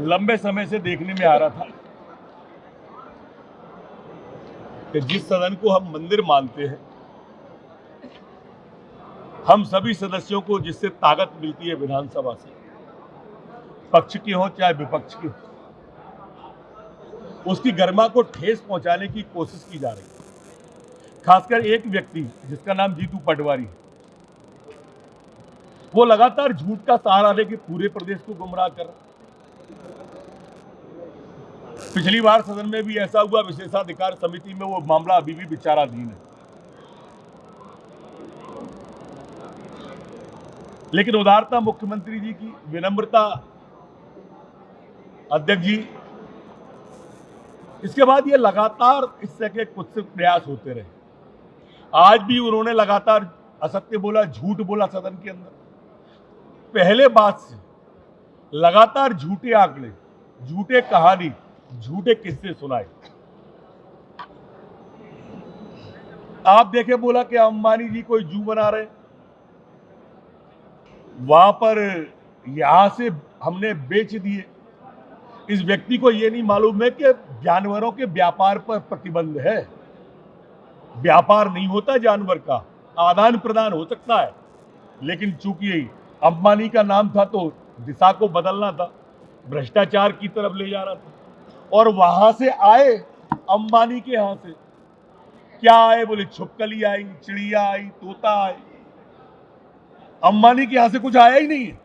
लंबे समय से देखने में आ रहा था कि जिस सदन को हम मंदिर मानते हैं, हम सभी सदस्यों को जिससे ताकत मिलती है विधानसभा से, पक्ष की हो चाहे विपक्ष की हो, उसकी गरिमा को ठेस पहुँचाने की कोशिश की जा रही है खासकर एक व्यक्ति जिसका नाम जीतू पटवारी है, वो लगातार झूठ का सहारा लेके पूरे प्रदेश को गुमराह कर रहा। पिछली बार सदन में भी ऐसा हुआ, विशेषाधिकार समिति में वो मामला अभी भी विचाराधीन है। लेकिन उदारता मुख्यमंत्री जी की, विनम्रता अध्यक्ष जी, इसके बाद ये लगातार इस तरह के कुछ प्रयास होते रहे। आज भी उन्होंने लगातार असत्य बोला, झूठ बोला सदन के अंदर। पहले बात से लगातार झूठे आंकड़े, झूठे कहानी झूठे किस्से सुनाए। आप देखे बोला कि अंबानी जी कोई जू बना रहे। वहाँ पर यहाँ से हमने बेच दिए। इस व्यक्ति को यह नहीं मालूम है कि जानवरों के व्यापार पर प्रतिबंध है। व्यापार नहीं होता जानवर का, आदान प्रदान हो सकता है। लेकिन चूँकि अंबानी का नाम था तो दिशा को बदलना था, भ्रष्टाचार की तरफ़ ले जा रहा था। और वहाँ से आए अंबानी के यहाँ से। क्या आए? बोले, छुपकली आई, चिड़िया आई, तोता आई। अंबानी के यहाँ से कुछ आया ही नहीं है।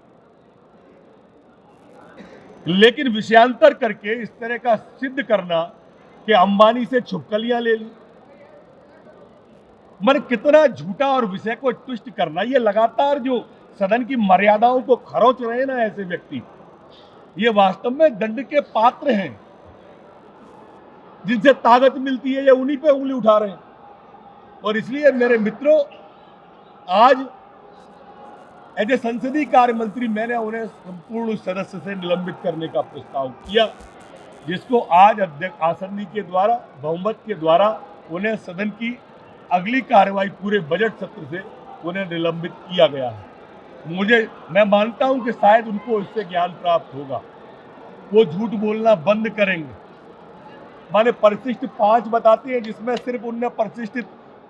लेकिन विषयांतर करके इस तरह का सिद्ध करना कि अंबानी से छुपकलियाँ ले ली। मन कितना झूठा और विषय को ट्विस्ट करना, ये लगातार जो सदन की मर्यादाओं को खरोच रहे ना ऐसे व्यक्ति, ये वास्तव में दंड के पात्र हैं। जिनसे ताकत मिलती है, ये उन्हीं पे उंगली उठा रहे हैं। और इसलिए मेरे मित्रों, आज एज ए संसदीय कार्य मंत्री मैंने उन्हें संपूर्ण सदस्य से निलंबित करने का प्रस्ताव किया, जिसको आज अध्यक्ष आसनी के द्वारा, बहुमत के द्वारा उन्हें सदन की अगली कार्रवाई पूरे बजट सत्र से उन्हें निलंबित किया गया है। मुझे, मैं मानता हूँ कि शायद उनको इससे ज्ञान प्राप्त होगा। वो झूठ बोलना बंद करेंगे। माने परिशिष्ट पाँच बताते हैं, जिसमें सिर्फ़ उनने परिशिष्ट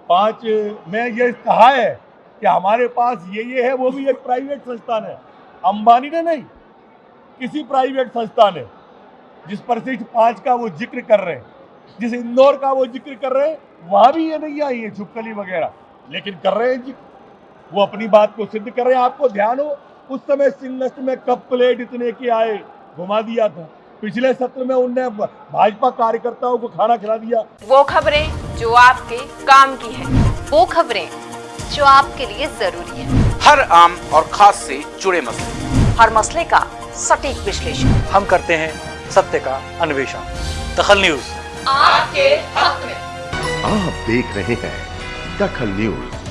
पाँच, में ये कहा है कि हमारे पास ये ये है, वो भी एक प्राइवेट संस्थान है। अंबानी ने नहीं, किसी प्राइवेट संस्थान है, जिस परिशिष्ट पाँच का वो ज़िक्र कर रहे हैं, जिस इंदौर का वो ज़िक्र कर रहे हैं, वहाँ भी ये नहीं आई है छुपकली वगैरह। लेकिन कर रहे हैं ज़िक्र वो अपनी बात को सिद्ध कर रहे हैं। आपको ध्यान हो, उस समय सिंगस्ट में कप प्लेट इतने के आए, घुमा दिया था। पिछले सत्र में उनने भाजपा कार्यकर्ताओं को खाना खिला दिया। वो खबरें जो आपके काम की है वो खबरें जो आपके लिए ज़रूरी है। हर आम और खास से जुड़े मसले। हर मसले का सटीक विश्लेषण। हम करते हैं सत्य का अन्वेषण। दखल न्यूज़। आपके हक में। आप देख रहे हैं दखल न्यूज़।